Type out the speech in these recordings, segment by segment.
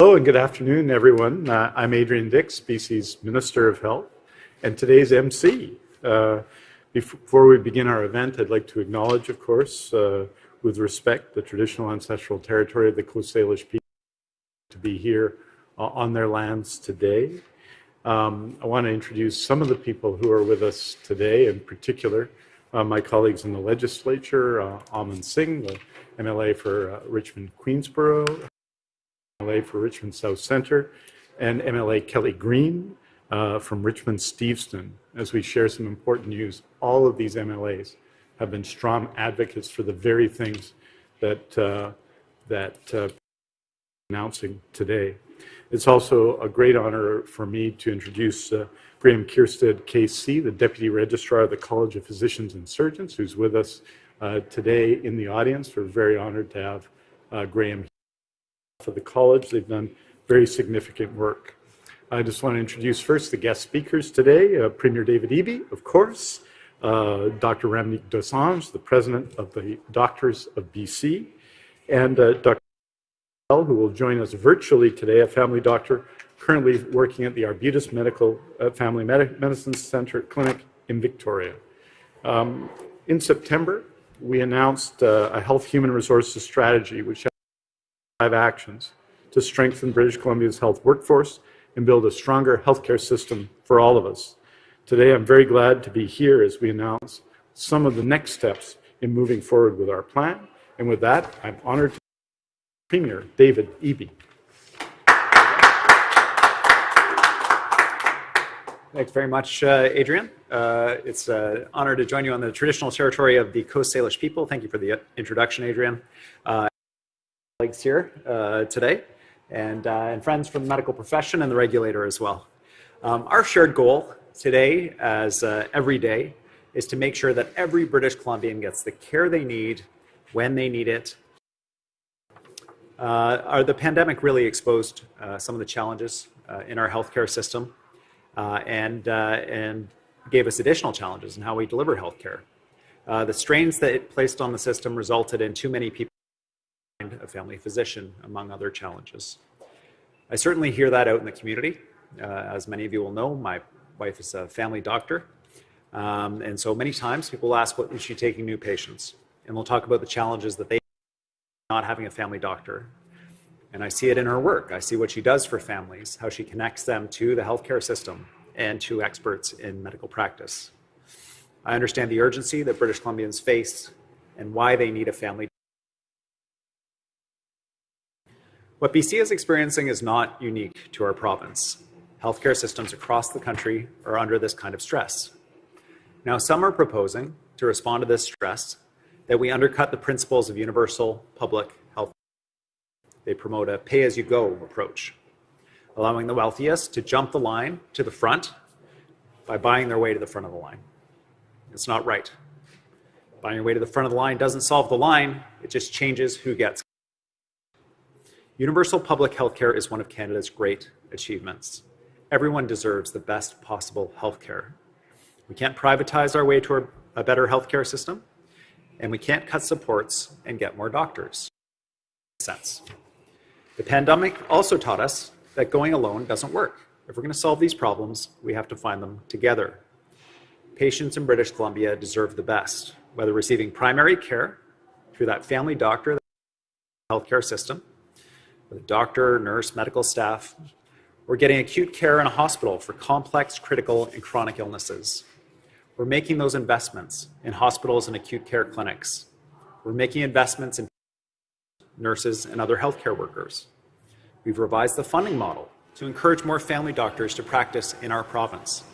Hello and good afternoon, everyone. Uh, I'm Adrian Dix, BC's Minister of Health, and today's MC. Uh, before we begin our event, I'd like to acknowledge, of course, uh, with respect, the traditional ancestral territory of the Coast Salish people to be here uh, on their lands today. Um, I want to introduce some of the people who are with us today, in particular, uh, my colleagues in the legislature, uh, Aman Singh, the MLA for Richmond Queensborough, MLA for Richmond South Centre, and MLA Kelly Greene uh, from Richmond Steveston. As we share some important news, all of these MLAs have been strong advocates for the very things that uh, that uh, announcing today. It's also a great honor for me to introduce uh, Graham Kierstead, KC, the Deputy Registrar of the College of Physicians and Surgeons, who's with us uh, today in the audience. We're very honored to have uh, Graham for the college. They've done very significant work. I just want to introduce first the guest speakers today, uh, Premier David Eby, of course, uh, Dr. Ramneek Dosanjh, the President of the Doctors of BC, and uh, Dr. who will join us virtually today, a family doctor currently working at the Arbutus Medical uh, Family Medi Medicine Center Clinic in Victoria. Um, in September, we announced uh, a health human resources strategy, which five actions to strengthen British Columbia's health workforce and build a stronger healthcare system for all of us. Today, I'm very glad to be here as we announce some of the next steps in moving forward with our plan. And with that, I'm honored to Premier David Eby. Thanks very much, uh, Adrian. Uh, it's an honor to join you on the traditional territory of the Coast Salish people. Thank you for the introduction, Adrian. Uh, colleagues here uh, today, and, uh, and friends from the medical profession and the regulator as well. Um, our shared goal today, as uh, every day, is to make sure that every British Columbian gets the care they need when they need it. Uh, the pandemic really exposed uh, some of the challenges uh, in our healthcare system and, and gave us additional challenges in how we deliver healthcare. the strains that it placed on the system resulted in too many people a family physician, among other challenges. I certainly hear that out in the community. Uh, as many of you will know, my wife is a family doctor. Um, and so many times people ask, what is she taking new patients? And we'll talk about the challenges that they not having a family doctor. And I see it in her work. I see what she does for families, how she connects them to the healthcare system and to experts in medical practice. I understand the urgency that British Columbians face and why they need a family What BC is experiencing is not unique to our province. Healthcare systems across the country are under this kind of stress. Now, some are proposing to respond to this stress that we undercut the principles of universal public health. They promote a pay-as-you-go approach, allowing the wealthiest to jump the line to the front by buying their way to the front of the line. It's not right. Buying your way to the front of the line doesn't solve the line, it just changes who gets Universal public healthcare is one of Canada's great achievements. Everyone deserves the best possible healthcare. We can't privatize our way to a better healthcare system, and we can't cut supports and get more doctors. Sense. The pandemic also taught us that going alone doesn't work. If we're going to solve these problems, we have to find them together. Patients in British Columbia deserve the best, whether receiving primary care through that family doctor healthcare system, with a doctor, nurse, medical staff, or getting acute care in a hospital for complex, critical, and chronic illnesses. We're making those investments in hospitals and acute care clinics. We're making investments in nurses and other healthcare workers. We've revised the funding model to encourage more family doctors to practice in our province.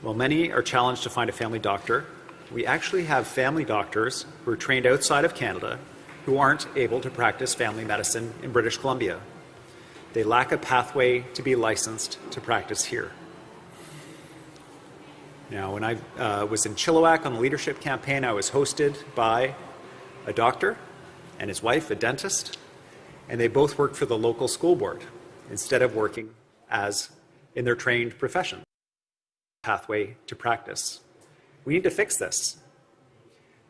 While many are challenged to find a family doctor, we actually have family doctors who are trained outside of Canada who aren't able to practice family medicine in British Columbia. They lack a pathway to be licensed to practice here. Now, when I uh, was in Chilliwack on the leadership campaign, I was hosted by a doctor and his wife, a dentist, and they both worked for the local school board instead of working as in their trained profession. Pathway to practice. We need to fix this.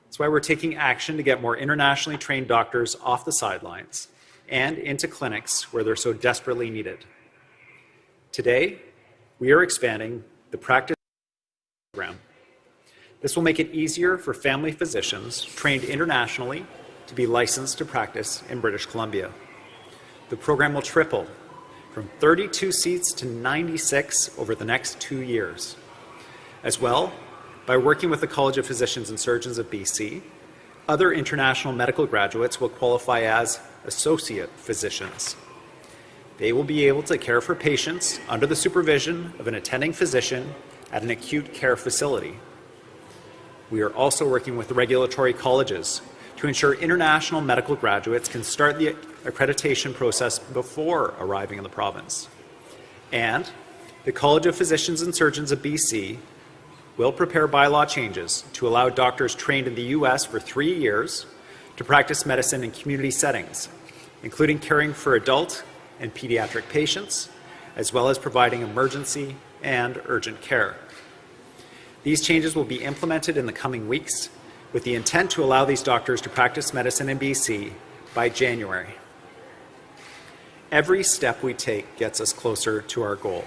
That's why we're taking action to get more internationally trained doctors off the sidelines and into clinics where they're so desperately needed. Today, we are expanding the practice program. This will make it easier for family physicians trained internationally to be licensed to practice in British Columbia. The program will triple from 32 seats to 96 over the next two years. As well, by working with the College of Physicians and Surgeons of BC, other international medical graduates will qualify as associate physicians. They will be able to care for patients under the supervision of an attending physician at an acute care facility. We are also working with regulatory colleges to ensure international medical graduates can start the accreditation process before arriving in the province. And the College of Physicians and Surgeons of BC will prepare bylaw changes to allow doctors trained in the U.S. for three years to practice medicine in community settings, including caring for adult and pediatric patients, as well as providing emergency and urgent care. These changes will be implemented in the coming weeks with the intent to allow these doctors to practice medicine in BC by January. Every step we take gets us closer to our goal.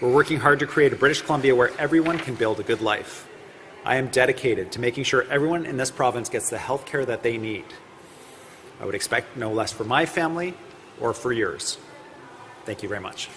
We're working hard to create a British Columbia where everyone can build a good life. I am dedicated to making sure everyone in this province gets the health care that they need. I would expect no less for my family or for yours. Thank you very much.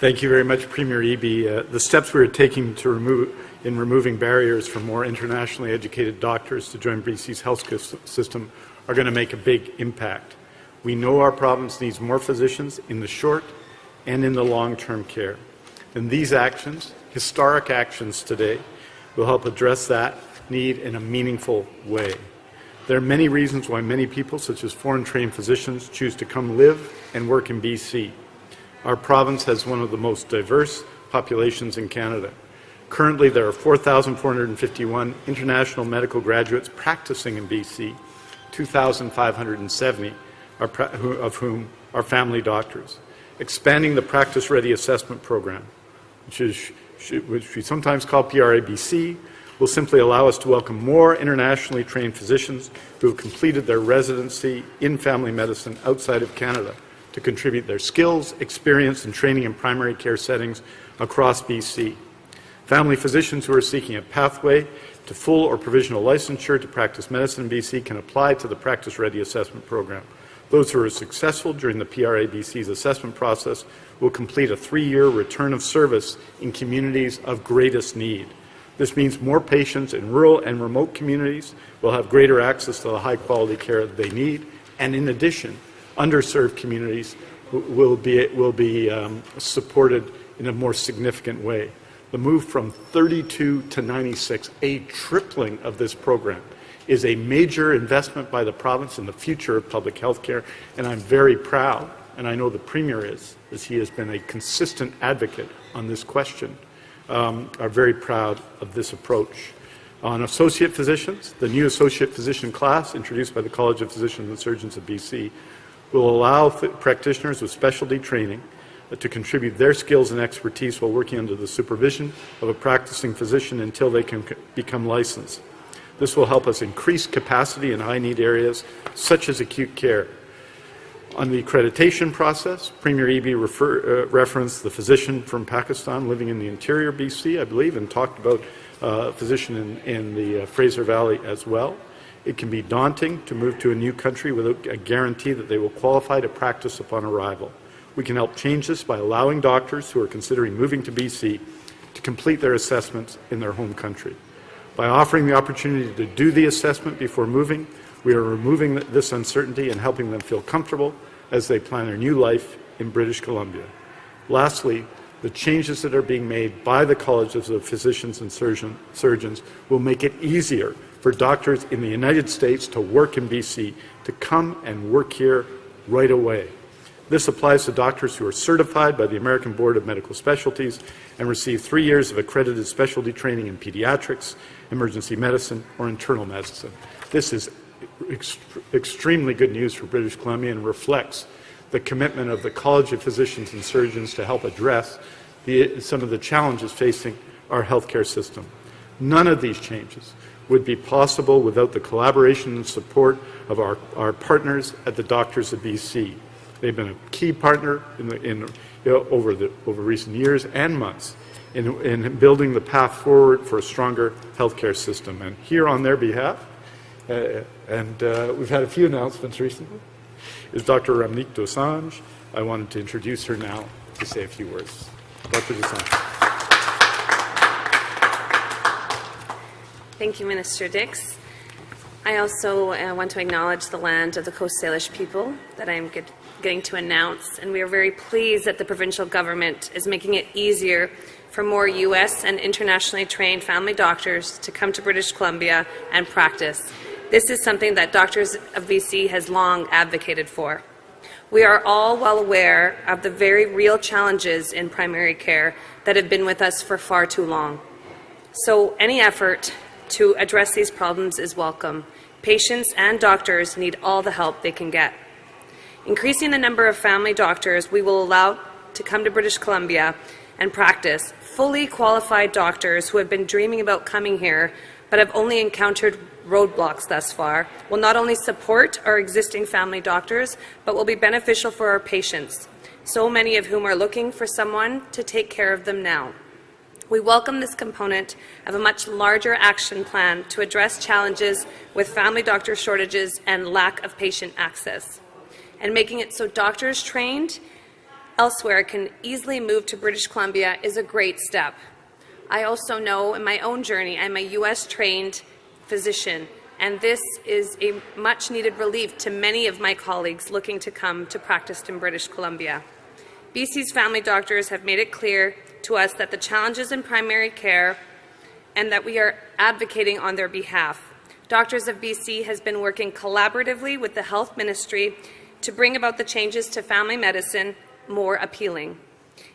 Thank you very much, Premier Eby. Uh, the steps we are taking to remove, in removing barriers for more internationally educated doctors to join BC's health system are going to make a big impact. We know our province needs more physicians in the short and in the long-term care. And these actions, historic actions today, will help address that need in a meaningful way. There are many reasons why many people, such as foreign-trained physicians, choose to come live and work in BC. Our province has one of the most diverse populations in Canada. Currently, there are 4,451 international medical graduates practicing in BC, 2,570 of whom are family doctors. Expanding the Practice Ready Assessment Program, which, is, which we sometimes call PRABC, will simply allow us to welcome more internationally trained physicians who have completed their residency in family medicine outside of Canada to contribute their skills, experience, and training in primary care settings across BC. Family physicians who are seeking a pathway to full or provisional licensure to practice medicine in BC can apply to the Practice Ready Assessment Program. Those who are successful during the PRABC's assessment process will complete a three-year return of service in communities of greatest need. This means more patients in rural and remote communities will have greater access to the high-quality care that they need, and in addition, underserved communities will be, will be um, supported in a more significant way. The move from 32 to 96, a tripling of this program, is a major investment by the province in the future of public health care, and I'm very proud, and I know the Premier is, as he has been a consistent advocate on this question, um, are very proud of this approach. On associate physicians, the new associate physician class introduced by the College of Physicians and Surgeons of BC will allow practitioners with specialty training to contribute their skills and expertise while working under the supervision of a practicing physician until they can become licensed. This will help us increase capacity in high-need areas such as acute care. On the accreditation process, Premier Eby refer, uh, referenced the physician from Pakistan living in the interior BC, I believe, and talked about uh, a physician in, in the uh, Fraser Valley as well. It can be daunting to move to a new country without a guarantee that they will qualify to practice upon arrival. We can help change this by allowing doctors who are considering moving to BC to complete their assessments in their home country. By offering the opportunity to do the assessment before moving, we are removing this uncertainty and helping them feel comfortable as they plan their new life in British Columbia. Lastly, the changes that are being made by the colleges of physicians and surgeon, surgeons will make it easier for doctors in the United States to work in BC, to come and work here right away. This applies to doctors who are certified by the American Board of Medical Specialties and receive three years of accredited specialty training in pediatrics, emergency medicine, or internal medicine. This is ext extremely good news for British Columbia and reflects the commitment of the College of Physicians and Surgeons to help address the, some of the challenges facing our healthcare system. None of these changes would be possible without the collaboration and support of our, our partners at the Doctors of BC. They've been a key partner in, the, in you know, over, the, over recent years and months in, in building the path forward for a stronger healthcare system. And here on their behalf, uh, and uh, we've had a few announcements recently, is Dr. Ramneek Dosanjh. I wanted to introduce her now to say a few words. Dr. Dosanjh. Thank you, Minister Dix. I also uh, want to acknowledge the land of the Coast Salish people that I'm get, getting to announce, and we are very pleased that the provincial government is making it easier for more U.S. and internationally trained family doctors to come to British Columbia and practice. This is something that Doctors of BC has long advocated for. We are all well aware of the very real challenges in primary care that have been with us for far too long. So any effort to address these problems is welcome. Patients and doctors need all the help they can get. Increasing the number of family doctors we will allow to come to British Columbia and practice fully qualified doctors who have been dreaming about coming here but have only encountered roadblocks thus far will not only support our existing family doctors but will be beneficial for our patients, so many of whom are looking for someone to take care of them now. We welcome this component of a much larger action plan to address challenges with family doctor shortages and lack of patient access, and making it so doctors trained elsewhere can easily move to British Columbia is a great step. I also know in my own journey, I'm a U.S. trained physician, and this is a much needed relief to many of my colleagues looking to come to practice in British Columbia. BC's family doctors have made it clear to us that the challenges in primary care and that we are advocating on their behalf. Doctors of BC has been working collaboratively with the Health Ministry to bring about the changes to family medicine more appealing.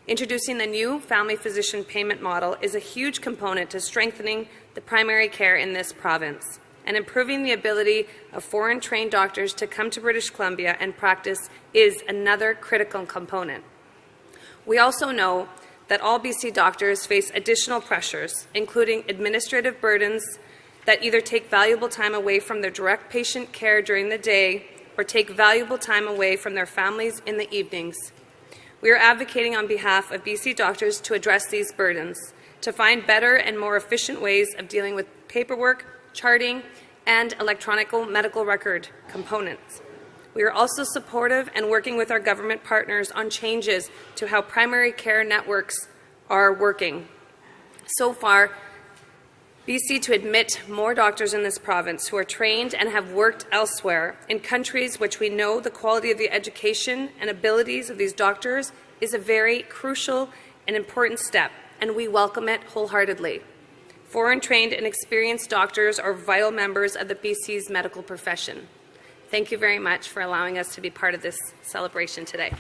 Introducing the new family physician payment model is a huge component to strengthening the primary care in this province and improving the ability of foreign trained doctors to come to British Columbia and practice is another critical component. We also know that all BC doctors face additional pressures, including administrative burdens that either take valuable time away from their direct patient care during the day or take valuable time away from their families in the evenings. We are advocating on behalf of BC doctors to address these burdens, to find better and more efficient ways of dealing with paperwork, charting, and electronic medical record components. We are also supportive and working with our government partners on changes to how primary care networks are working. So far, BC to admit more doctors in this province who are trained and have worked elsewhere in countries which we know the quality of the education and abilities of these doctors is a very crucial and important step, and we welcome it wholeheartedly. Foreign trained and experienced doctors are vital members of the BC's medical profession. Thank you very much for allowing us to be part of this celebration today.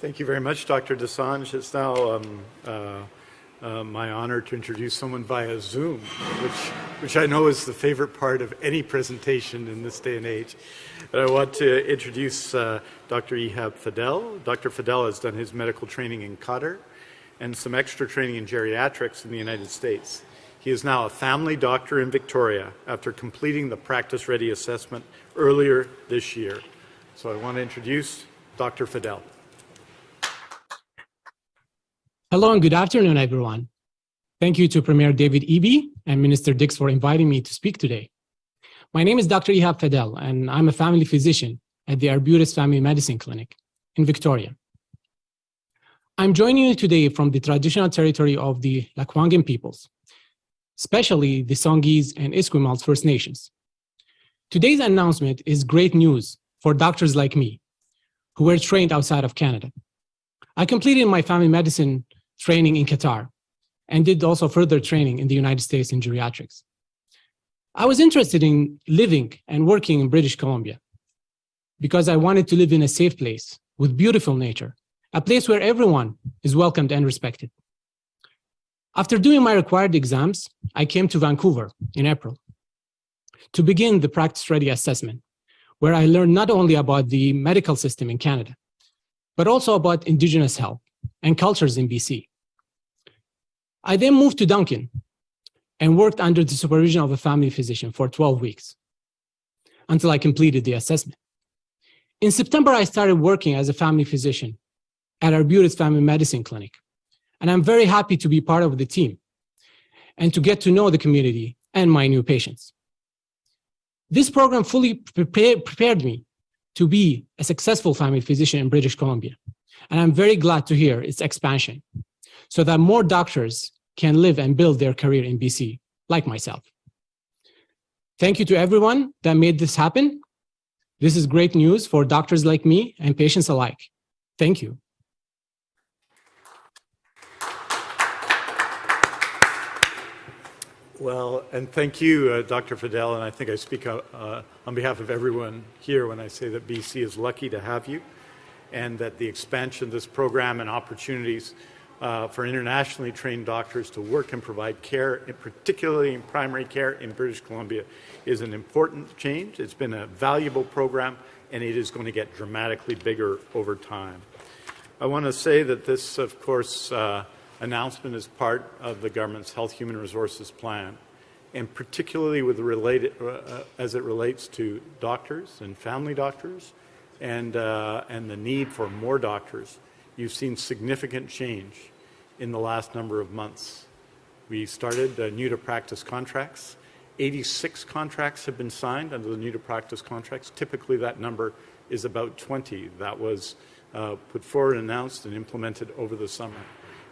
Thank you very much, Dr. Dosanjh. It's now um, uh, uh, my honor to introduce someone via Zoom, which, which I know is the favorite part of any presentation in this day and age. But I want to introduce uh, Dr. Ehab Fadel. Dr. Fadel has done his medical training in Qatar and some extra training in geriatrics in the United States. He is now a family doctor in Victoria after completing the practice ready assessment earlier this year. So I want to introduce Dr. Fadel. Hello and good afternoon, everyone. Thank you to Premier David Eby and Minister Dix for inviting me to speak today. My name is Dr. Ihab Fadel, and I'm a family physician at the Arbutus Family Medicine Clinic in Victoria. I'm joining you today from the traditional territory of the Lekwungen peoples, especially the Songhees and Esquimalt First Nations. Today's announcement is great news for doctors like me, who were trained outside of Canada. I completed my family medicine training in Qatar and did also further training in the United States in geriatrics. I was interested in living and working in British Columbia because I wanted to live in a safe place with beautiful nature, a place where everyone is welcomed and respected. After doing my required exams, I came to Vancouver in April to begin the practice ready assessment, where I learned not only about the medical system in Canada, but also about Indigenous health and cultures in BC. I then moved to Duncan and worked under the supervision of a family physician for 12 weeks until I completed the assessment. In September, I started working as a family physician at Arbutus Family Medicine Clinic. And I'm very happy to be part of the team and to get to know the community and my new patients. This program fully prepare, prepared me to be a successful family physician in British Columbia. And I'm very glad to hear its expansion so that more doctors can live and build their career in BC, like myself. Thank you to everyone that made this happen. This is great news for doctors like me and patients alike. Thank you. Well, and thank you, uh, Dr. Fadel, and I think I speak uh, uh, on behalf of everyone here when I say that BC is lucky to have you and that the expansion of this program and opportunities uh, for internationally trained doctors to work and provide care, particularly in primary care in British Columbia, is an important change. It's been a valuable program, and it is going to get dramatically bigger over time. I want to say that this, of course, uh, announcement as part of the government's Health Human Resources Plan, and particularly with related, uh, as it relates to doctors and family doctors and, uh, and the need for more doctors, you've seen significant change in the last number of months. We started uh, new to practice contracts. 86 contracts have been signed under the new to practice contracts. Typically that number is about 20. That was uh, put forward, announced, and implemented over the summer.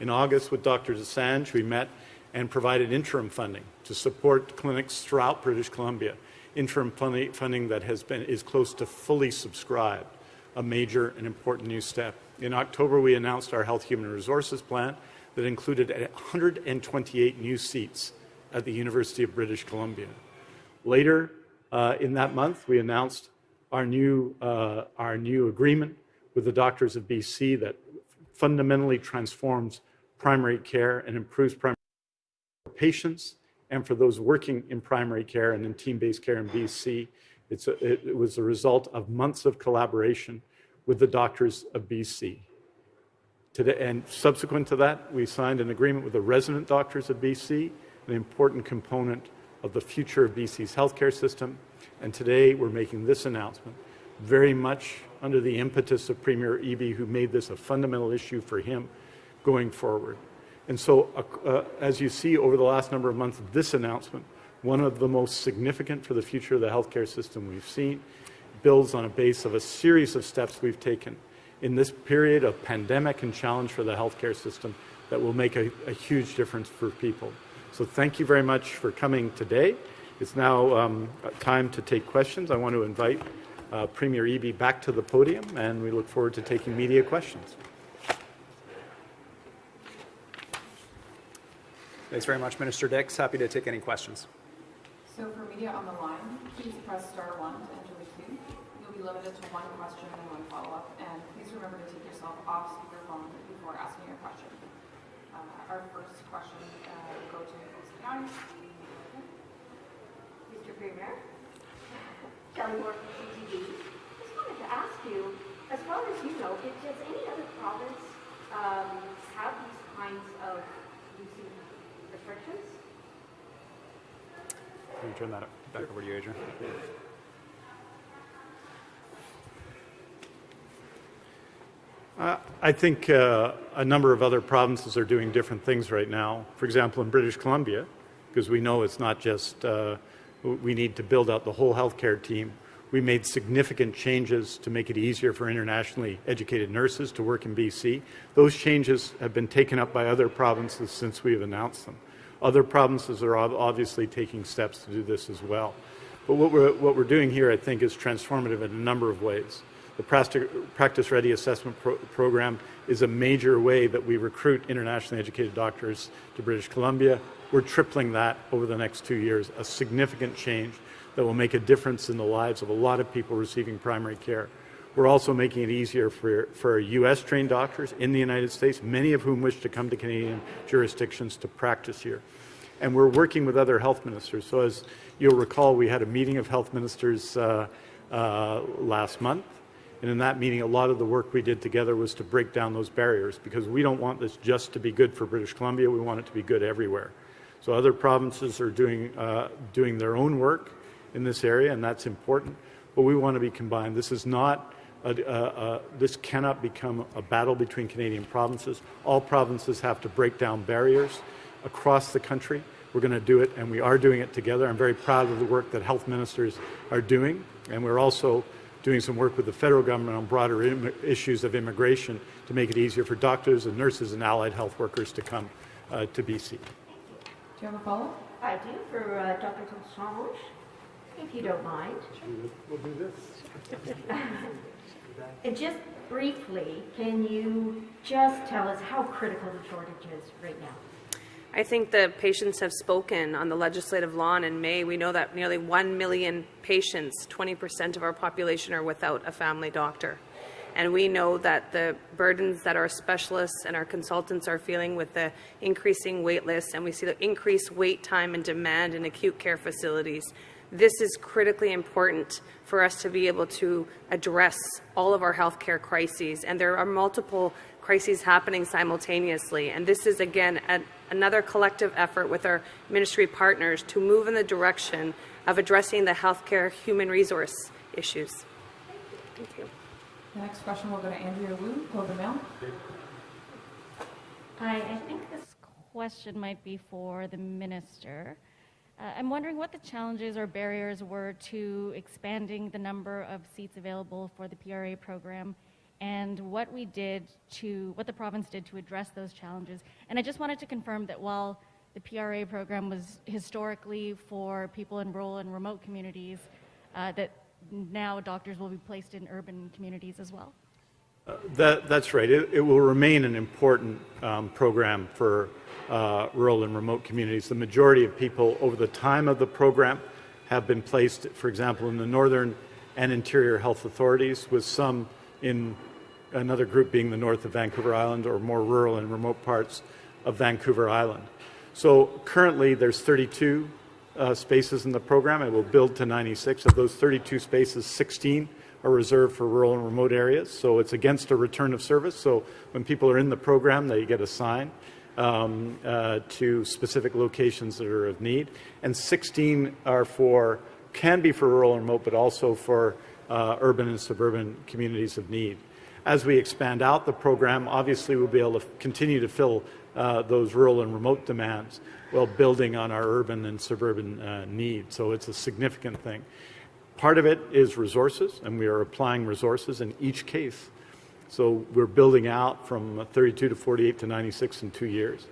In August with Dr. Dosanjh, we met and provided interim funding to support clinics throughout British Columbia. Interim funding that has been, is close to fully subscribed, a major and important new step. In October, we announced our Health Human Resources Plan that included 128 new seats at the University of British Columbia. Later uh, in that month, we announced our new, uh, our new agreement with the Doctors of BC that fundamentally transforms primary care and improves primary care for patients and for those working in primary care and in team-based care in BC. A, it, it was a result of months of collaboration with the doctors of BC. Today, and subsequent to that, we signed an agreement with the resident doctors of BC, an important component of the future of BC's healthcare system. And today we're making this announcement very much under the impetus of Premier Eby, who made this a fundamental issue for him going forward. And so, uh, uh, as you see over the last number of months, this announcement, one of the most significant for the future of the healthcare system we've seen, builds on a base of a series of steps we've taken in this period of pandemic and challenge for the healthcare system that will make a, a huge difference for people. So thank you very much for coming today. It's now um, time to take questions. I want to invite uh, Premier Eby back to the podium, and we look forward to taking media questions. Thanks very much, Minister Dix. Happy to take any questions. So for media on the line, please press star one to enter the queue. You'll be limited to one question and one follow-up, and please remember to take yourself off speakerphone before asking your question. Uh, our first question uh, will go to Coast County. Mr. Premier, Kelly Moore from CTV. Just wanted to ask you, as far as you know, does any other province um, have these kinds of using restrictions? Can you turn that back over to you, Adrian? Uh, I think uh, a number of other provinces are doing different things right now. For example, in British Columbia, because we know it's not just uh, we need to build out the whole healthcare team. We made significant changes to make it easier for internationally educated nurses to work in BC. Those changes have been taken up by other provinces since we have announced them. Other provinces are obviously taking steps to do this as well. But what we're, what we're doing here, I think, is transformative in a number of ways. The Practice Ready Assessment pro Program is a major way that we recruit internationally educated doctors to British Columbia. We're tripling that over the next two years, a significant change that will make a difference in the lives of a lot of people receiving primary care. We're also making it easier for, for US trained doctors in the United States, many of whom wish to come to Canadian jurisdictions to practice here. And we're working with other health ministers. So, as you'll recall, we had a meeting of health ministers uh, uh, last month. And in that meeting, a lot of the work we did together was to break down those barriers because we don't want this just to be good for British Columbia, we want it to be good everywhere. So, other provinces are doing, uh, doing their own work in this area, and that's important. But we want to be combined. This is not a, a, a, this cannot become a battle between Canadian provinces. All provinces have to break down barriers across the country. We're going to do it, and we are doing it together. I'm very proud of the work that health ministers are doing, and we're also doing some work with the federal government on broader issues of immigration to make it easier for doctors and nurses and allied health workers to come uh, to BC. Do you have a follow-up? I do for uh, Dr. Dosanjh, if you don't mind. We'll do this. And just briefly, can you just tell us how critical the shortage is right now? I think the patients have spoken on the legislative lawn in May. We know that nearly 1 million patients, 20% of our population, are without a family doctor. And we know that the burdens that our specialists and our consultants are feeling with the increasing wait lists, and we see the increased wait time and demand in acute care facilities. This is critically important for us to be able to address all of our healthcare crises. And there are multiple crises happening simultaneously. And this is, again, a, another collective effort with our ministry partners to move in the direction of addressing the healthcare human resource issues. Thank you. The next question will go to Andrea Woo, Globe and Mail. Hi, I think this question might be for the minister. Uh, I'm wondering what the challenges or barriers were to expanding the number of seats available for the PRA program and what we did to, what the province did to address those challenges. And I just wanted to confirm that while the PRA program was historically for people in rural and remote communities, uh, that now doctors will be placed in urban communities as well. Uh, that, that's right. It, it, will remain an important um, program for uh, rural and remote communities. The majority of people over the time of the program have been placed, for example, in the northern and interior health authorities, with some in another group being the north of Vancouver Island or more rural and remote parts of Vancouver Island. So currently there's 32 uh, spaces in the program. It will build to 96. Of those 32 spaces, 16 are reserved for rural and remote areas. So it's against a return of service. So when people are in the program, they get assigned um, uh, to specific locations that are of need. And 16 are for, can be for rural and remote, but also for uh, urban and suburban communities of need. As we expand out the program, obviously we'll be able to continue to fill uh, those rural and remote demands while building on our urban and suburban uh, needs. So it's a significant thing. Part of it is resources, and we are applying resources in each case. So we're building out from 32 to 48 to 96 in two years.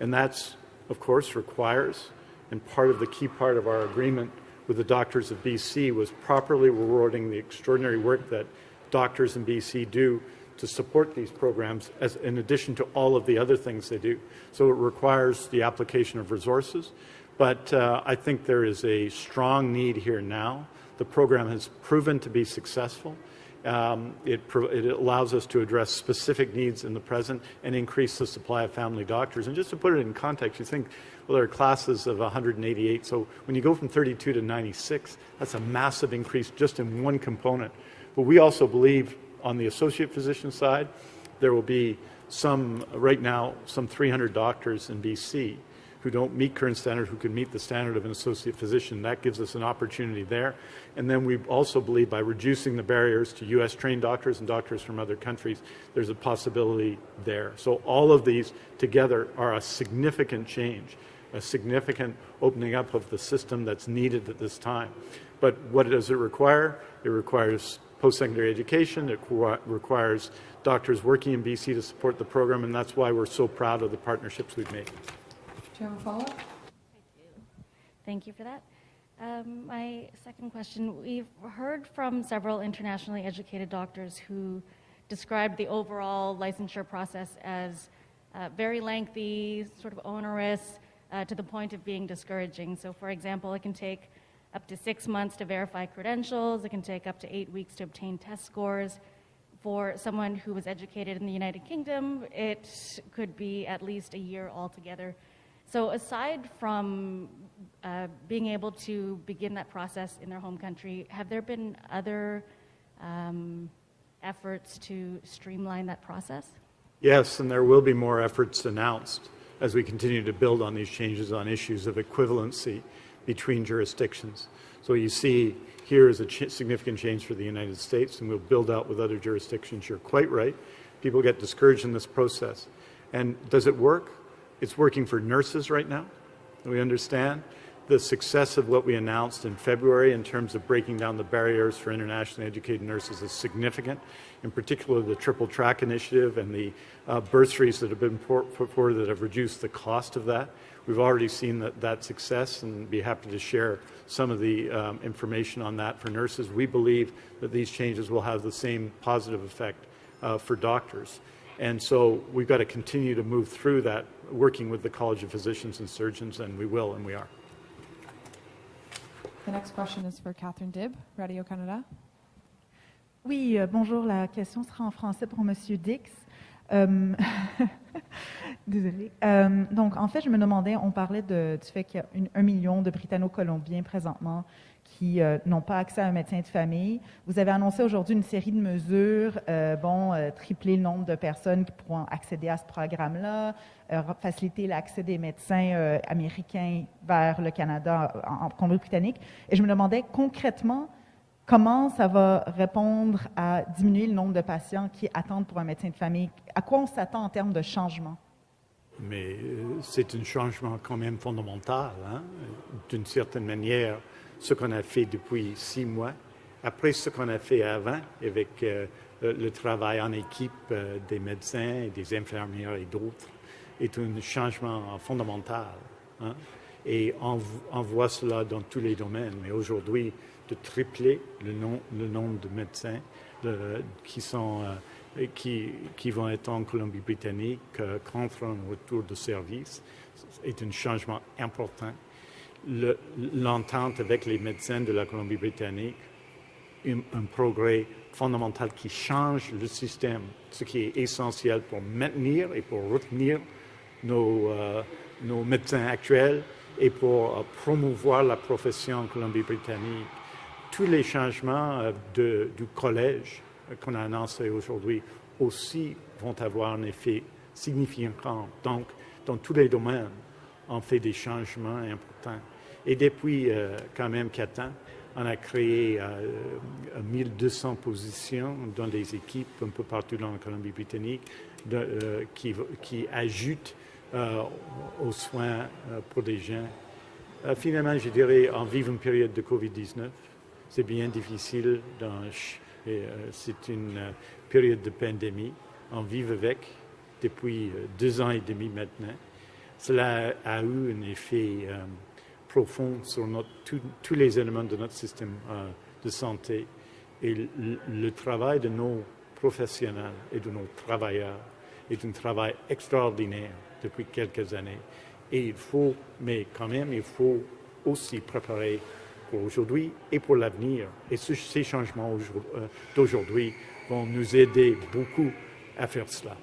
And that's, of course, requires, and part of the key part of our agreement with the doctors of BC was properly rewarding the extraordinary work that doctors in BC do to support these programs as in addition to all of the other things they do. So it requires the application of resources, but uh, I think there is a strong need here now. The program has proven to be successful. Um, it, it, allows us to address specific needs in the present and increase the supply of family doctors. And just to put it in context, you think, well, there are classes of 188. So when you go from 32 to 96, that's a massive increase just in one component. But we also believe on the associate physician side, there will be some, right now, some 300 doctors in BC who don't meet current standard, who can meet the standard of an associate physician. That gives us an opportunity there. And then we also believe by reducing the barriers to U.S. trained doctors and doctors from other countries, there's a possibility there. So all of these together are a significant change, a significant opening up of the system that's needed at this time. But what does it require? It requires post-secondary education. It requires doctors working in BC to support the program, and that's why we're so proud of the partnerships we've made. You have a follow-up? Thank you for that. Um, my second question, we've heard from several internationally educated doctors who described the overall licensure process as uh, very lengthy, sort of onerous, uh, to the point of being discouraging. So, for example, it can take up to six months to verify credentials. It can take up to eight weeks to obtain test scores. For someone who was educated in the United Kingdom, it could be at least a year altogether. So, aside from uh, being able to begin that process in their home country, have there been other um, efforts to streamline that process? Yes, and there will be more efforts announced as we continue to build on these changes on issues of equivalency between jurisdictions. So you see here is a ch significant change for the United States, and we'll build out with other jurisdictions. You're quite right. People get discouraged in this process. And does it work? It's working for nurses right now. We understand the success of what we announced in February in terms of breaking down the barriers for internationally educated nurses is significant. In particular, the triple track initiative and the uh, bursaries that have been put forward that have reduced the cost of that. We've already seen that, that success and be happy to share some of the um, information on that for nurses. We believe that these changes will have the same positive effect uh, for doctors. And so we've got to continue to move through that, working with the College of Physicians and Surgeons, and we will, and we are. The next question is for Catherine Dibb, Radio-Canada. Oui, euh, bonjour. La question sera en français pour Monsieur Dix. Euh, Désolée. Euh, donc, en fait, je me demandais, on parlait de, du fait qu'il y a un million de Britanno-Colombiens présentement qui euh, n'ont pas accès à un médecin de famille. Vous avez annoncé aujourd'hui une série de mesures, euh, euh, tripler le nombre de personnes qui pourront accéder à ce programme-là, euh, faciliter l'accès des médecins américains vers le Canada en, en Colombie-Britannique. Et je me demandais concrètement, Comment ça va répondre à diminuer le nombre de patients qui attendent pour un médecin de famille? À quoi on s'attend en termes de changement? Mais c'est un changement quand même fondamental. Hein? D'une certaine manière, ce qu'on a fait depuis six mois, après ce qu'on a fait avant avec euh, le travail en équipe euh, des médecins, des infirmières et d'autres, est un changement fondamental. Hein? Et on, voit cela dans tous les domaines. Mais aujourd'hui, de tripler le, nom, le nombre de médecins euh, qui, qui, vont être en Colombie-Britannique contre un retour de service est un changement important. L'entente avec les médecins de la Colombie-Britannique, un, progrès fondamental qui change le système, ce qui est essentiel pour maintenir et pour retenir nos, euh, médecins actuels et pour euh, promouvoir la profession en Colombie-Britannique tous les changements euh, du collège qu'on a annoncé aujourd'hui aussi vont avoir un effet significant. Donc, dans tous les domaines, on fait des changements importants. Et depuis euh, quand même quatre ans, on a créé euh, 1200 positions dans les équipes un peu partout dans la Colombie-Britannique euh, qui, qui, ajoutent euh, aux soins pour des gens. finalement, je dirais, on vit une période de COVID-19 c'est bien difficile. Euh, c'est une euh, période de pandémie. On vit avec depuis euh, deux ans et demi maintenant. Cela a eu un effet profond sur tous les éléments de notre système de santé. Et le, travail de nos professionnels et de nos travailleurs est un travail extraordinaire depuis quelques années. Et il faut, mais quand même, il faut aussi préparer pour aujourd'hui et pour l'avenir. Et ce, ces changements euh, d'aujourd'hui vont nous aider beaucoup à faire cela.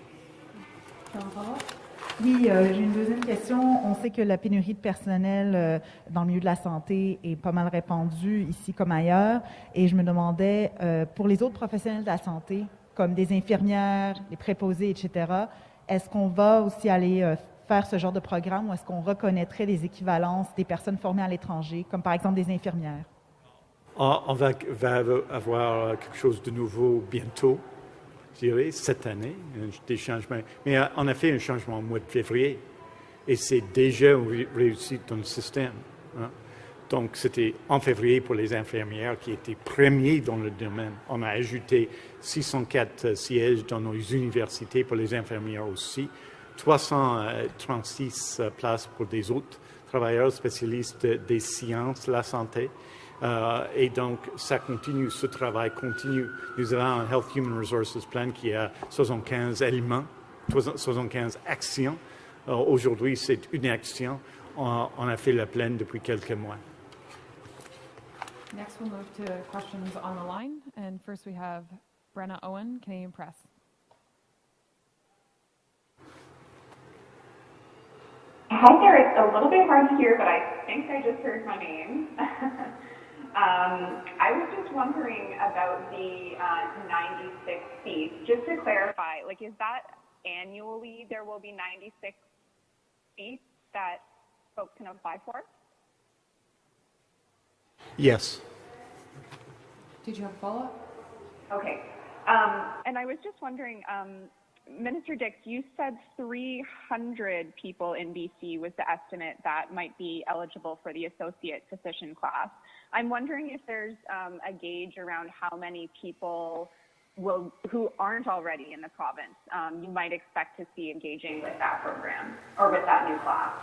Oui, euh, j'ai une deuxième question. On sait que la pénurie de personnel euh, dans le milieu de la santé est pas mal répandue ici comme ailleurs. Et je me demandais, euh, pour les autres professionnels de la santé, comme des infirmières, les préposés, etc., est-ce qu'on va aussi aller faire ce genre de programme ou est-ce qu'on reconnaîtrait les équivalences des personnes formées à l'étranger, comme par exemple des infirmières? Ah, on va, avoir quelque chose de nouveau bientôt, dirais, cette année, des changements. Mais euh, on a fait un changement au mois de février et c'est déjà réussi dans le système. Hein. Donc, c'était en février pour les infirmières qui étaient premiers dans le domaine. On a ajouté 604 sièges dans nos universités pour les infirmières aussi. 336 euh, places pour des autres travailleurs spécialistes des sciences, la santé. Euh, et donc, ça continue, ce travail continue. Nous avons un Health Human Resources Plan qui a 75 éléments, 75 actions. Euh, Aujourd'hui, c'est une action. On, on, a fait la pleine depuis quelques mois. Next, we'll move to questions on the line. And first, we have Brenna Owen, Canadian Press. Hi there. It's a little bit hard to hear, but I think I just heard my name. um, I was just wondering about the uh, 96 seats. Just to clarify, like, is that annually there will be 96 seats that folks can apply for? Yes. Did you have a follow-up? Okay. Um, and I was just wondering, um, Minister Dix, you said 300 people in BC was the estimate that might be eligible for the associate physician class. I'm wondering if there's um, a gauge around how many people will, who aren't already in the province um, you might expect to see engaging with that program or with that new class.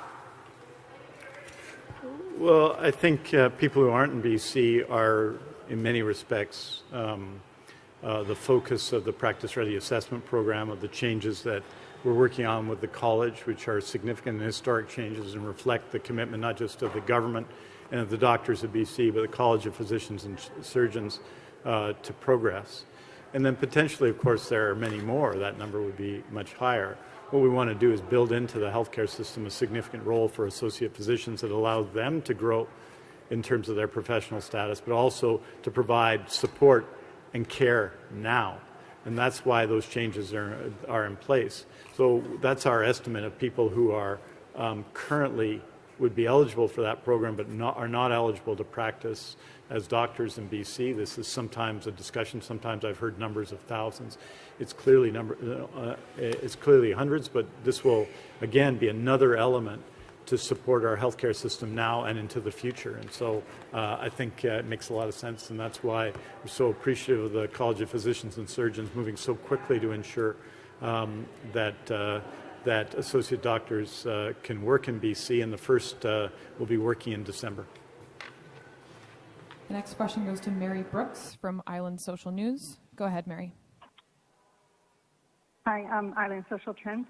Well, I think uh, people who aren't in BC are, in many respects, um, uh, the focus of the practice ready assessment program, of the changes that we're working on with the college, which are significant and historic changes and reflect the commitment not just of the government and of the doctors of BC, but the College of Physicians and Surgeons uh, to progress. And then potentially, of course, there are many more. That number would be much higher. What we want to do is build into the healthcare system a significant role for associate physicians that allows them to grow in terms of their professional status, but also to provide support and care now. And that's why those changes are, are in place. So that's our estimate of people who are um, currently would be eligible for that program but not, are not eligible to practice as doctors in BC. This is sometimes a discussion. Sometimes I've heard numbers of thousands. It's clearly number. Uh, it's clearly hundreds, but this will again be another element to support our healthcare system now and into the future. And so uh, I think uh, it makes a lot of sense, and that's why we're so appreciative of the College of Physicians and Surgeons moving so quickly to ensure um, that. That associate doctors uh, can work in BC, and the first uh, will be working in December. The next question goes to Mary Brooks from Island Social News. Go ahead, Mary. Hi, um, Island Social Trends.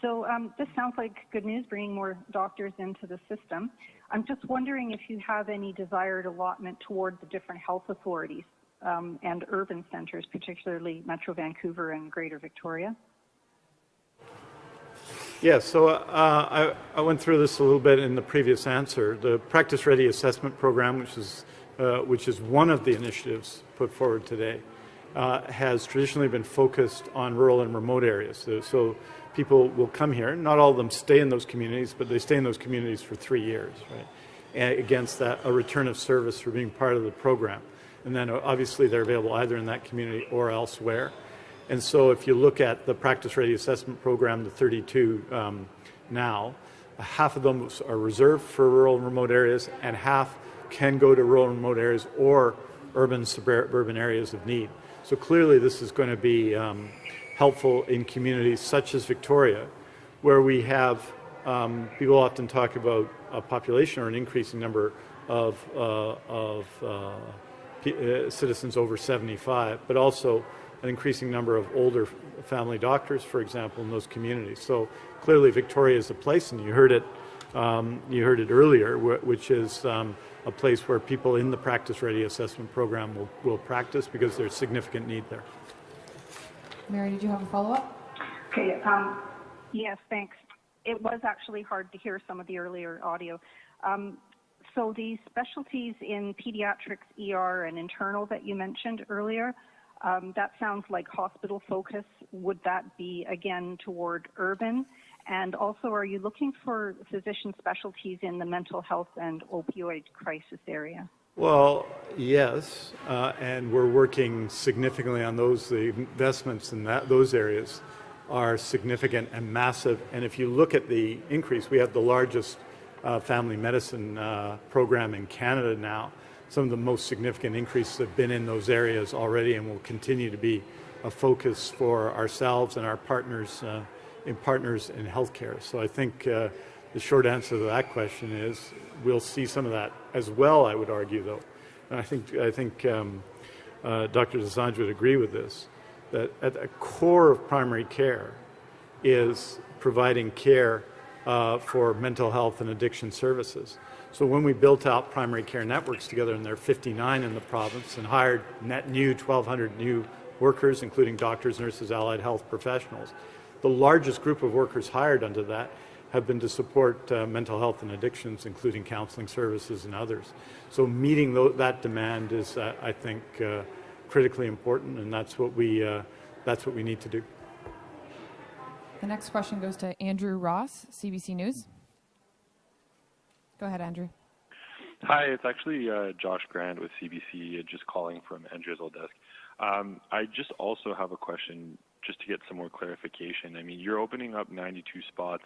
So um, this sounds like good news, bringing more doctors into the system. I'm just wondering if you have any desired allotment toward the different health authorities um, and urban centres, particularly Metro Vancouver and Greater Victoria. Yeah, so uh, I, I, went through this a little bit in the previous answer. The Practice Ready Assessment Program, which is, uh, which is one of the initiatives put forward today, uh, has traditionally been focused on rural and remote areas. So, so people will come here. Not all of them stay in those communities, but they stay in those communities for three years, right? And against that, a return of service for being part of the program. And then obviously they're available either in that community or elsewhere. And so if you look at the practice ready assessment program, the 32 um, now, half of them are reserved for rural and remote areas, and half can go to rural and remote areas or urban suburban areas of need. So clearly this is going to be um, helpful in communities such as Victoria, where we have um, people often talk about a population or an increasing number of, uh, of uh, uh, citizens over 75, but also an increasing number of older family doctors, for example, in those communities. So clearly, Victoria is a place, and you heard it. Um, you heard it earlier, which is um, a place where people in the practice ready assessment program will, will practice because there's significant need there. Mary, did you have a follow-up? Okay. Um, yes, thanks. It was actually hard to hear some of the earlier audio. Um, so the specialties in pediatrics, ER, and internal that you mentioned earlier, that sounds like hospital focus. Would that be again toward urban? And also, are you looking for physician specialties in the mental health and opioid crisis area? Well, yes, uh, and we're working significantly on those. The investments in that, those areas are significant and massive. And if you look at the increase, we have the largest uh, family medicine uh, program in Canada now. Some of the most significant increases have been in those areas already and will continue to be a focus for ourselves and our partners uh, in partners in healthcare. So I think uh, the short answer to that question is we'll see some of that as well, I would argue, though. And I think, I think um, uh, Dr. Dosanjh would agree with this, that at the core of primary care is providing care uh, for mental health and addiction services. So when we built out primary care networks together, and there are 59 in the province, and hired net new 1,200 new workers, including doctors, nurses, allied health professionals, the largest group of workers hired under that have been to support uh, mental health and addictions, including counseling services and others. So meeting th that demand is, uh, I think, uh, critically important, and that's what we uh, that's what we need to do. The next question goes to Andrew Ross, CBC News. Go ahead, Andrew. Hi, it's actually uh, Josh Grant with CBC, uh, just calling from Andrew's old desk. Um, I just also have a question just to get some more clarification. I mean, you're opening up 92 spots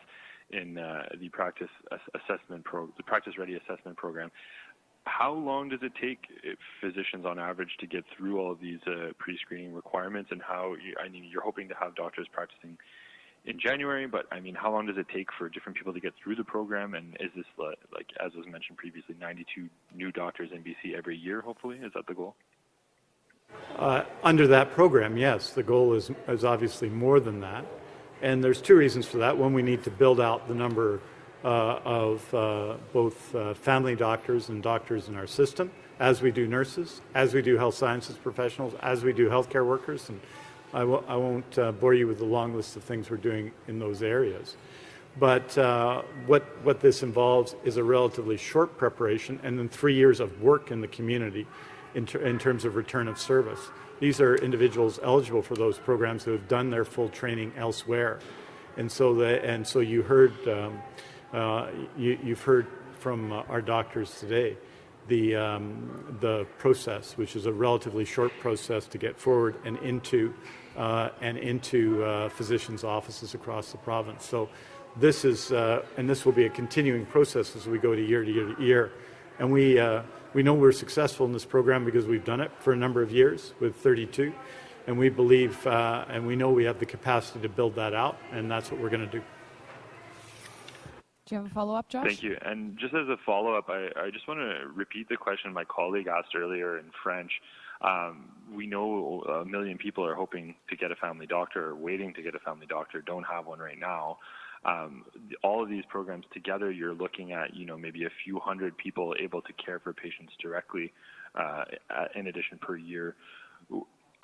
in uh, the practice assessment pro, the practice ready assessment program. How long does it take uh, physicians on average to get through all of these uh, pre-screening requirements, and how? I mean, you're hoping to have doctors practicing in January, but I mean, how long does it take for different people to get through the program? And is this like, as was mentioned previously, 92 new doctors in BC every year? Hopefully, is that the goal? Uh, under that program, yes, the goal is is obviously more than that, and there's two reasons for that. One, we need to build out the number uh, of uh, both uh, family doctors and doctors in our system, as we do nurses, as we do health sciences professionals, as we do healthcare workers, and I w- I won't uh, bore you with the long list of things we're doing in those areas. But uh, what, what this involves is a relatively short preparation and then three years of work in the community in, ter- in terms of return of service. These are individuals eligible for those programs who have done their full training elsewhere. And so, the, and so you heard, um, uh, you, have heard from uh, our doctors today the, um, the process, which is a relatively short process to get forward and into, uh, and into uh, physicians' offices across the province. So this is, uh, and this will be a continuing process as we go to year to year to year. And we, uh, we know we're successful in this program because we've done it for a number of years with 32. And we believe, uh, and we know we have the capacity to build that out, and that's what we're going to do. Do you have a follow-up, Josh? Thank you. And just as a follow-up, I, I just want to repeat the question my colleague asked earlier in French. Um, we know a million people are hoping to get a family doctor or waiting to get a family doctor, don't have one right now. Um, all of these programs together, you're looking at, you know, maybe a few hundred people able to care for patients directly uh, in addition per year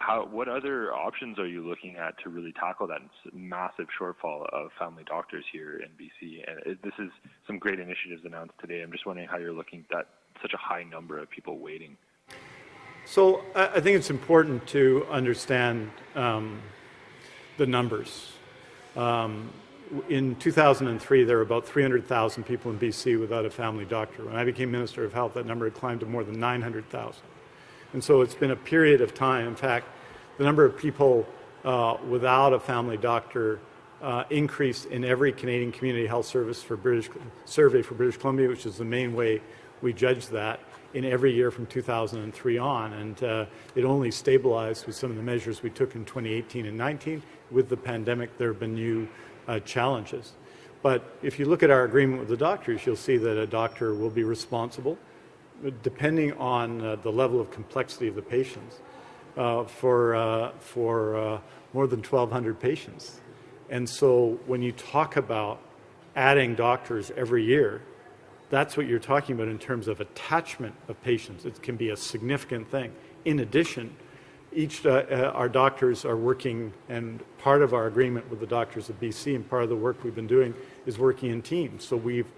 how, what other options are you looking at to really tackle that massive shortfall of family doctors here in BC? And this is some great initiatives announced today. I'm just wondering how you're looking at such a high number of people waiting. So I think it's important to understand um, the numbers. Um, in 2003, there were about 300,000 people in BC without a family doctor. When I became Minister of Health, that number had climbed to more than 900,000. And so it's been a period of time. In fact, the number of people uh, without a family doctor uh, increased in every Canadian Community Health Service for British survey for British Columbia, which is the main way we judge that in every year from 2003 on, and uh, it only stabilized with some of the measures we took in 2018 and 19. With the pandemic, there have been new uh, challenges. But if you look at our agreement with the doctors, you'll see that a doctor will be responsible depending on uh, the level of complexity of the patients, uh, for, uh, for uh, more than 1,200 patients. And so when you talk about adding doctors every year, that's what you're talking about in terms of attachment of patients. It can be a significant thing. In addition, each uh, uh, our doctors are working, and part of our agreement with the doctors of BC and part of the work we've been doing is working in teams. So we've,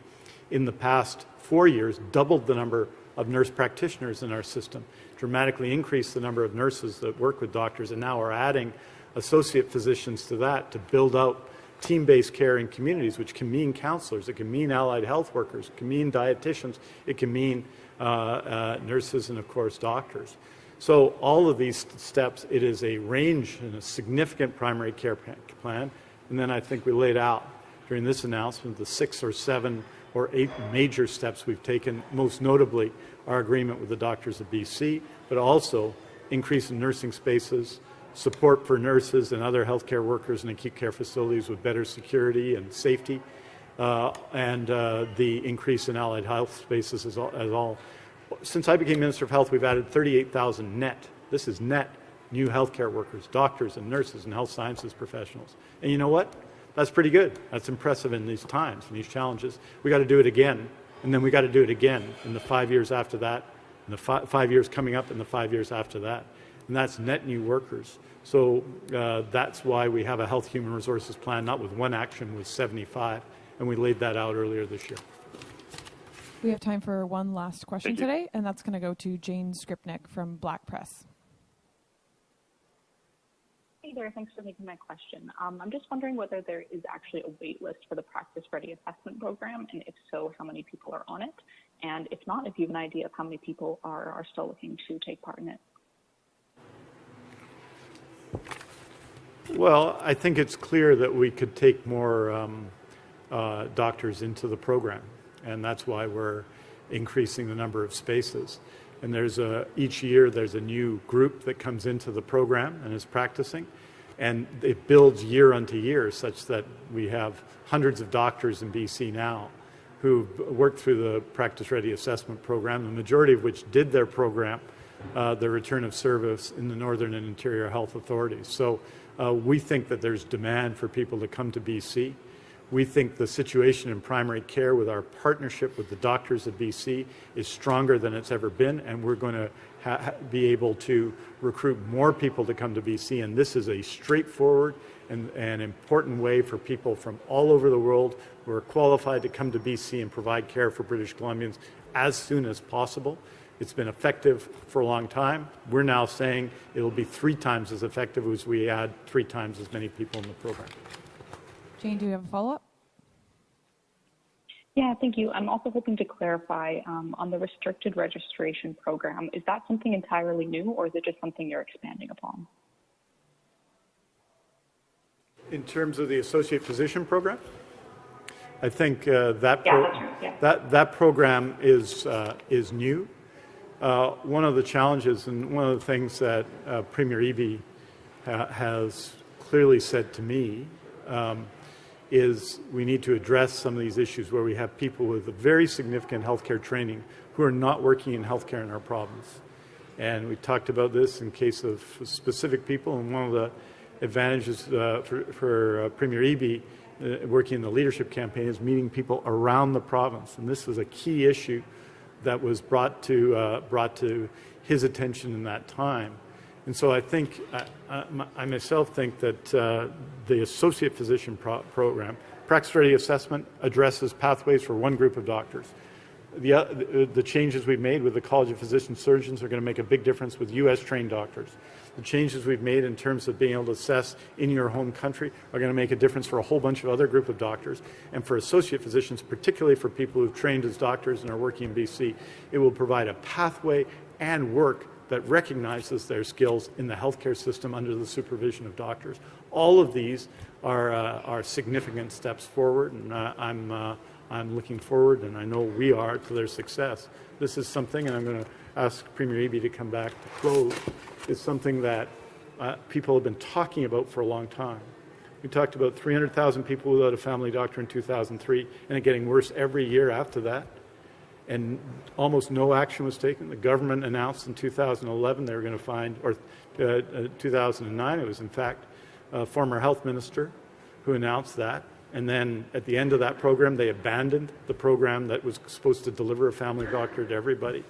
in the past four years, doubled the number of nurse practitioners in our system, dramatically increased the number of nurses that work with doctors, and now are adding associate physicians to that to build out team-based care in communities, which can mean counselors, it can mean allied health workers, it can mean dietitians, it can mean uh, uh, nurses, and of course doctors. So all of these steps, it is a range and a significant primary care plan. And then I think we laid out during this announcement the six or seven or eight major steps we've taken, most notably our agreement with the doctors of BC, but also increase in nursing spaces, support for nurses and other healthcare workers in acute care facilities with better security and safety, uh, and uh, the increase in allied health spaces as all, as all. Since I became Minister of Health, we've added 38,000 net. This is net new healthcare workers, doctors and nurses and health sciences professionals. And you know what? That's pretty good. That's impressive in these times and these challenges. We got to do it again And then we got to do it again in the five years after that, and the fi- five years coming up, and the five years after that. And that's net new workers. So uh, that's why we have a health human resources plan, not with one action, with 75. And we laid that out earlier this year. We have time for one last question today, and that's going to go to Jane Skrypnek from Black Press. Hey there, thanks for taking my question. Um, I'm just wondering whether there is actually a wait list for the Practice Ready Assessment Program, and if so, how many people are on it? And if not, if you have an idea of how many people are, are still looking to take part in it. Well, I think it's clear that we could take more um, uh, doctors into the program, and that's why we're increasing the number of spaces. And there's a each year there's a new group that comes into the program and is practicing, and it builds year unto year, such that we have hundreds of doctors in BC now who've worked through the Practice Ready Assessment Program, the majority of which did their program, uh, the return of service in the Northern and Interior Health Authorities. So uh, we think that there's demand for people to come to BC. We think the situation in primary care with our partnership with the doctors of BC is stronger than it's ever been, and we're going to be able to recruit more people to come to BC. And this is a straightforward and an important way for people from all over the world who are qualified to come to BC and provide care for British Columbians as soon as possible. It's been effective for a long time. We're now saying it'll be three times as effective as we add three times as many people in the program. Jane, do you have a follow up? Yeah, thank you. I'm also hoping to clarify um, on the restricted registration program. Is that something entirely new, or is it just something you're expanding upon? In terms of the associate physician program, I think uh, that, Yeah, pro- that's right, yeah. that that program is uh, is new. Uh, one of the challenges and one of the things that uh, Premier Eby ha- has clearly said to me um, is we need to address some of these issues where we have people with very significant healthcare training who are not working in healthcare in our province. And we talked about this in case of specific people, and one of the advantages uh, for, for uh, Premier Eby uh, working in the leadership campaign is meeting people around the province. And this was a key issue that was brought to, uh, brought to his attention in that time. And so I think, I, I, myself think that uh, the associate physician pro- program, practice ready assessment, addresses pathways for one group of doctors. The, uh, the, the changes we've made with the College of Physician Surgeons are going to make a big difference with U.S. trained doctors. The changes we've made in terms of being able to assess in your home country are going to make a difference for a whole bunch of other group of doctors. And for associate physicians, particularly for people who've trained as doctors and are working in BC, it will provide a pathway and work that recognizes their skills in the healthcare system under the supervision of doctors. All of these are, uh, are significant steps forward, and uh, I'm, uh, I'm looking forward, and I know we are, to their success. This is something, and I'm going to ask Premier Eby to come back to close, is something that uh, people have been talking about for a long time. We talked about 300,000 people without a family doctor in 2003, and it getting worse every year after that and almost no action was taken. The government announced in 2011 they were going to find, or uh, uh, 2009, it was in fact a former health minister who announced that. And then at the end of that program, they abandoned the program that was supposed to deliver a family doctor to everybody.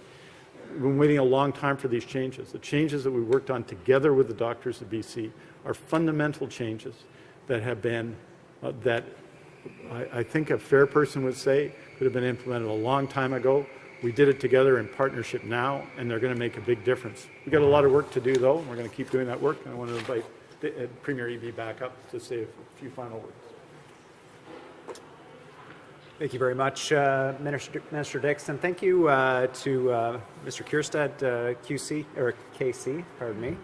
We've been waiting a long time for these changes. The changes that we worked on together with the doctors of BC are fundamental changes that have been, uh, that I, I think a fair person would say could have been implemented a long time ago. We did it together in partnership now, and they're going to make a big difference. We've got a lot of work to do, though, and we're going to keep doing that work. And I want to invite uh, Premier Eby back up to say a few final words. Thank you very much, uh, Minister, Minister Dix, and thank you uh, to uh, Mr. Kierstead, uh, QC or KC, pardon me,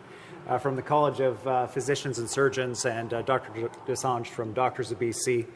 uh, from the College of Physicians and Surgeons, and Dr. Dosanjh from Doctors of BC.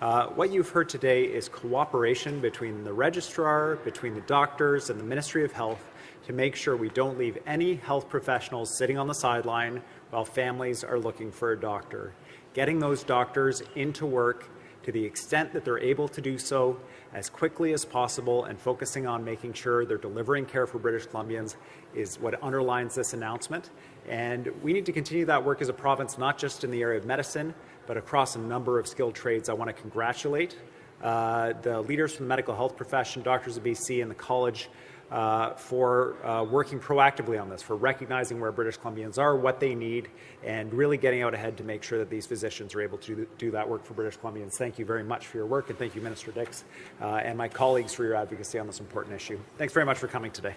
Uh, what you've heard today is cooperation between the registrar, between the doctors, and the Ministry of Health to make sure we don't leave any health professionals sitting on the sideline while families are looking for a doctor. Getting those doctors into work to the extent that they're able to do so as quickly as possible and focusing on making sure they're delivering care for British Columbians is what underlines this announcement. And we need to continue that work as a province, not just in the area of medicine, but across a number of skilled trades. I want to congratulate uh, the leaders from the medical health profession, Doctors of BC, and the college uh, for uh, working proactively on this, for recognizing where British Columbians are, what they need, and really getting out ahead to make sure that these physicians are able to do that work for British Columbians. Thank you very much for your work, and thank you, Minister Dix, uh, and my colleagues for your advocacy on this important issue. Thanks very much for coming today.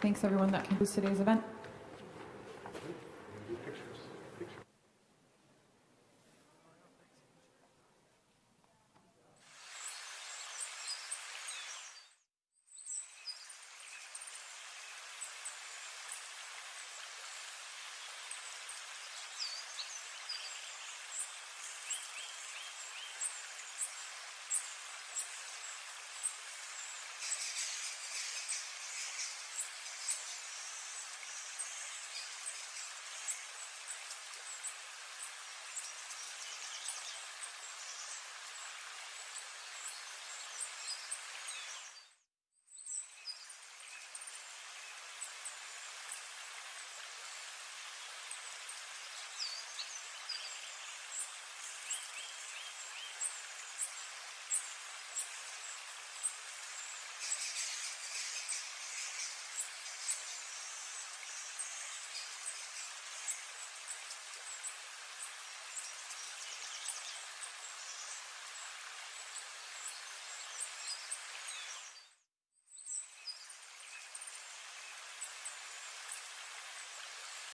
Thanks, everyone. That concludes today's event.